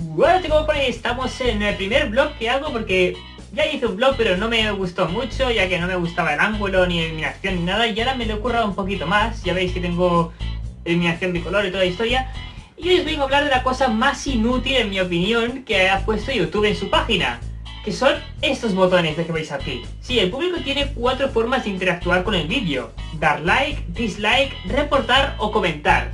Bueno chicos, por ahí estamos en el primer vlog que hago porque ya hice un vlog pero no me gustó mucho ya que no me gustaba el ángulo ni eliminación ni nada y ahora me lo he currado un poquito más, ya veis que tengo eliminación bicolor y toda la historia y hoy os vengo a hablar de la cosa más inútil en mi opinión que ha puesto YouTube en su página que son estos botones de que veis aquí. Sí, el público tiene cuatro formas de interactuar con el vídeo. Dar like, dislike, reportar o comentar.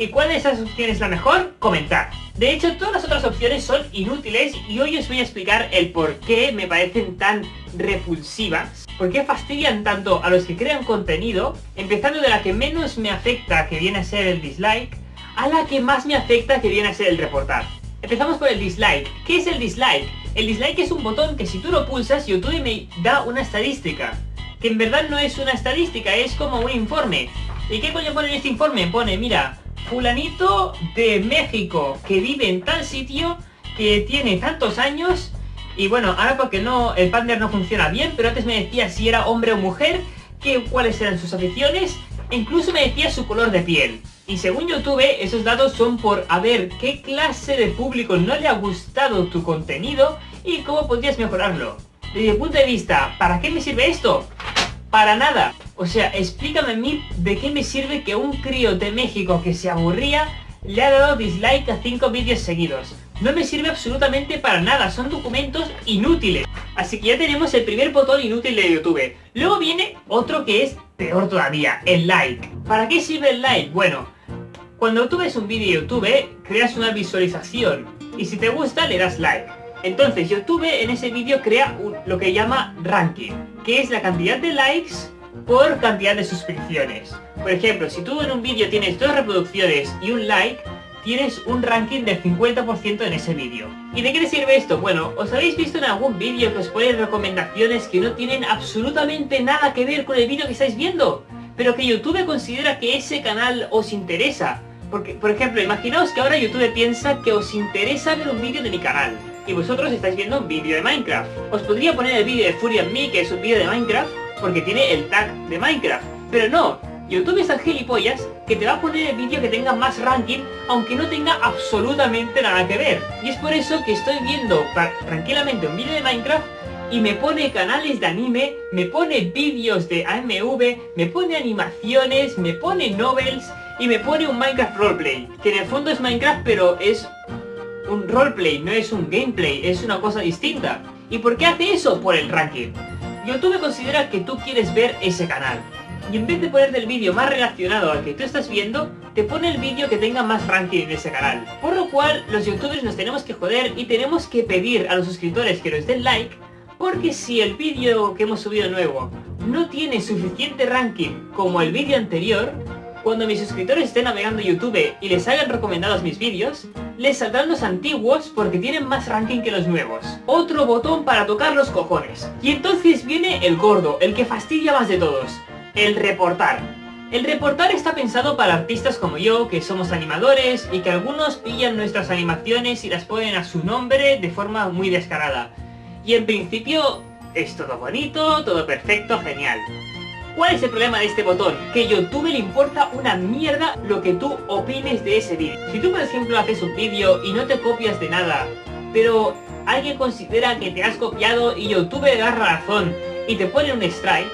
¿Y cuál de esas opciones es la mejor? Comentar. De hecho, todas las otras opciones son inútiles y hoy os voy a explicar el por qué me parecen tan repulsivas, por qué fastidian tanto a los que crean contenido, empezando de la que menos me afecta, que viene a ser el dislike, a la que más me afecta, que viene a ser el reportar. Empezamos por el dislike. ¿Qué es el dislike? El dislike es un botón que si tú lo pulsas, YouTube me da una estadística. Que en verdad no es una estadística, es como un informe. ¿Y qué coño pone en este informe? Pone, mira, fulanito de México que vive en tal sitio, que tiene tantos años, y bueno, ahora porque no, el partner no funciona bien, pero antes me decía si era hombre o mujer, que, cuáles eran sus aficiones, e incluso me decía su color de piel. Y según YouTube, esos datos son por a ver qué clase de público no le ha gustado tu contenido y cómo podrías mejorarlo. Desde el punto de vista, ¿para qué me sirve esto? Para nada. O sea, explícame a mí de qué me sirve que un crío de México que se aburría le ha dado dislike a 5 vídeos seguidos. No me sirve absolutamente para nada, son documentos inútiles. Así que ya tenemos el primer botón inútil de YouTube. Luego viene otro que es peor todavía, el like. ¿Para qué sirve el like? Bueno, cuando tú ves un vídeo YouTube, creas una visualización y si te gusta le das like. Entonces YouTube en ese vídeo crea lo que llama ranking, que es la cantidad de likes por cantidad de suscripciones. Por ejemplo, si tú en un vídeo tienes dos reproducciones y un like, tienes un ranking del 50% en ese vídeo. ¿Y de qué te sirve esto? Bueno, ¿os habéis visto en algún vídeo que os pone recomendaciones que no tienen absolutamente nada que ver con el vídeo que estáis viendo? Pero que YouTube considera que ese canal os interesa. Porque, por ejemplo, imaginaos que ahora YouTube piensa que os interesa ver un vídeo de mi canal y vosotros estáis viendo un vídeo de Minecraft. Os podría poner el vídeo de Fury and Me, que es un vídeo de Minecraft, porque tiene el tag de Minecraft. Pero no, YouTube es tan gilipollas que te va a poner el vídeo que tenga más ranking, aunque no tenga absolutamente nada que ver. Y es por eso que estoy viendo tranquilamente un vídeo de Minecraft y me pone canales de anime, me pone vídeos de AMV, me pone animaciones, me pone novels y me pone un Minecraft roleplay, que en el fondo es Minecraft pero es un roleplay, no es un gameplay, es una cosa distinta. ¿Y por qué hace eso? Por el ranking. YouTube considera que tú quieres ver ese canal. Y en vez de poner el vídeo más relacionado al que tú estás viendo, te pone el vídeo que tenga más ranking en ese canal. Por lo cual, los youtubers nos tenemos que joder y tenemos que pedir a los suscriptores que nos den like, porque si el vídeo que hemos subido nuevo no tiene suficiente ranking como el vídeo anterior, cuando mis suscriptores estén navegando YouTube y les hagan recomendados mis vídeos, les saldrán los antiguos porque tienen más ranking que los nuevos. Otro botón para tocar los cojones. Y entonces viene el gordo, el que fastidia más de todos. El reportar. El reportar está pensado para artistas como yo, que somos animadores y que algunos pillan nuestras animaciones y las ponen a su nombre de forma muy descarada. Y en principio es todo bonito, todo perfecto, genial. ¿Cuál es el problema de este botón? Que YouTube le importa una mierda lo que tú opines de ese vídeo. Si tú por ejemplo haces un vídeo y no te copias de nada, pero alguien considera que te has copiado y YouTube da razón y te pone un strike,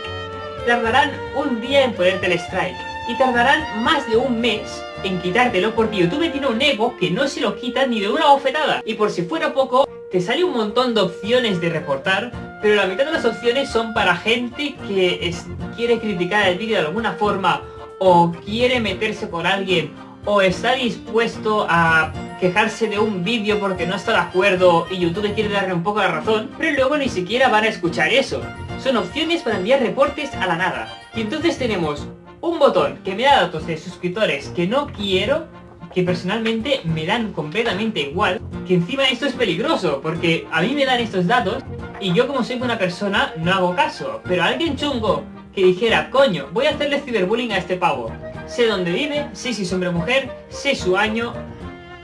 tardarán un día en ponerte el strike y tardarán más de un mes en quitártelo porque YouTube tiene un ego que no se lo quita ni de una bofetada. Y por si fuera poco, te sale un montón de opciones de reportar, pero la mitad de las opciones son para gente que quiere criticar el vídeo de alguna forma, o quiere meterse con alguien, o está dispuesto a quejarse de un vídeo porque no está de acuerdo y YouTube quiere darle un poco la razón, pero luego ni siquiera van a escuchar eso. Son opciones para enviar reportes a la nada. Y entonces tenemos un botón que me da datos de suscriptores que no quiero, que personalmente me dan completamente igual, que encima esto es peligroso, porque a mí me dan estos datos y yo como soy buena persona no hago caso, pero alguien chungo que dijera, coño, voy a hacerle ciberbullying a este pavo. Sé dónde vive, sé si es hombre o mujer, sé su año,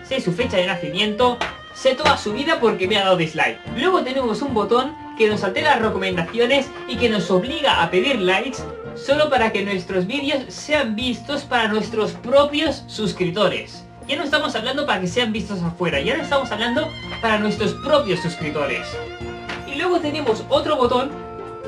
sé su fecha de nacimiento, sé toda su vida porque me ha dado dislike. Luego tenemos un botón que nos altera las recomendaciones y que nos obliga a pedir likes solo para que nuestros vídeos sean vistos para nuestros propios suscriptores. Ya no estamos hablando para que sean vistos afuera, ya no estamos hablando para nuestros propios suscriptores. Y luego tenemos otro botón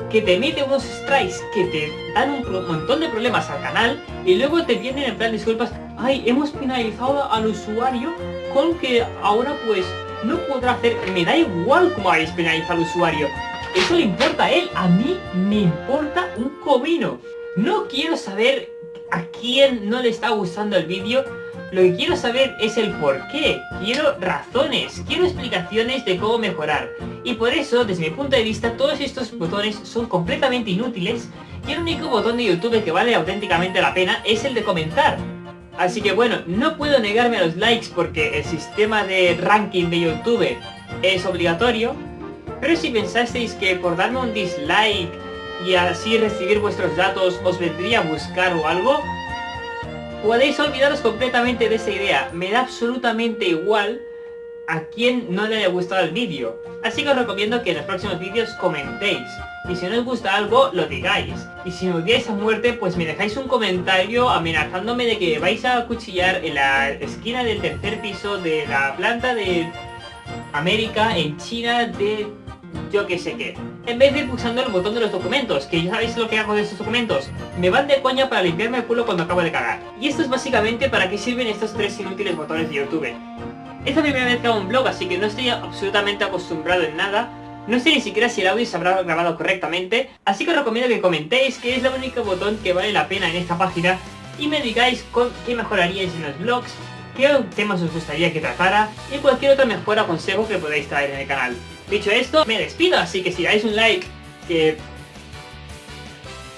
que te mete unos strikes que te dan un montón de problemas al canal y luego te vienen en plan disculpas, ay, hemos penalizado al usuario con que ahora pues no podrá hacer, me da igual cómo habéis penalizado al usuario, eso le importa a él, a mí me importa un comino. No quiero saber a quién no le está gustando el vídeo, lo que quiero saber es el por qué, quiero razones, quiero explicaciones de cómo mejorar. Y por eso, desde mi punto de vista, todos estos botones son completamente inútiles y el único botón de YouTube que vale auténticamente la pena es el de comentar. Así que bueno, no puedo negarme a los likes porque el sistema de ranking de YouTube es obligatorio, pero si pensasteis que por darme un dislike y así recibir vuestros datos os vendría a buscar o algo, podéis olvidaros completamente de esa idea. Me da absolutamente igual a quien no le haya gustado el vídeo. Así que os recomiendo que en los próximos vídeos comentéis. Y si no os gusta algo, lo digáis. Y si me odiáis a muerte, pues me dejáis un comentario amenazándome de que vais a cuchillar en la esquina del tercer piso de la planta de América en China de que sé qué. En vez de ir pulsando el botón de los documentos, que ya sabéis lo que hago de estos documentos, me van de coña para limpiarme el culo cuando acabo de cagar. Y esto es básicamente para qué sirven estos tres inútiles botones de YouTube. Es la primera vez que hago un blog, así que no estoy absolutamente acostumbrado en nada. No sé ni siquiera si el audio se habrá grabado correctamente, así que os recomiendo que comentéis que es el único botón que vale la pena en esta página y me digáis con qué mejoraríais en los blogs, qué temas os gustaría que tratara y cualquier otra mejora o consejo que podáis traer en el canal. Dicho esto, me despido, así que si dais un like, que...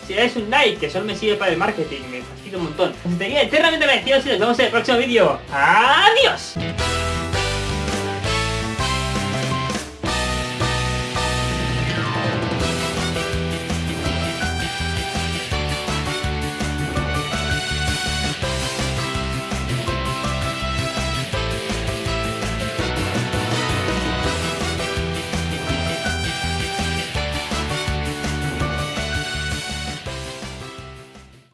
Si dais un like, que solo me sirve para el marketing, me fastidio un montón. Os estaría eternamente agradecido si nos vemos en el próximo vídeo. ¡Adiós!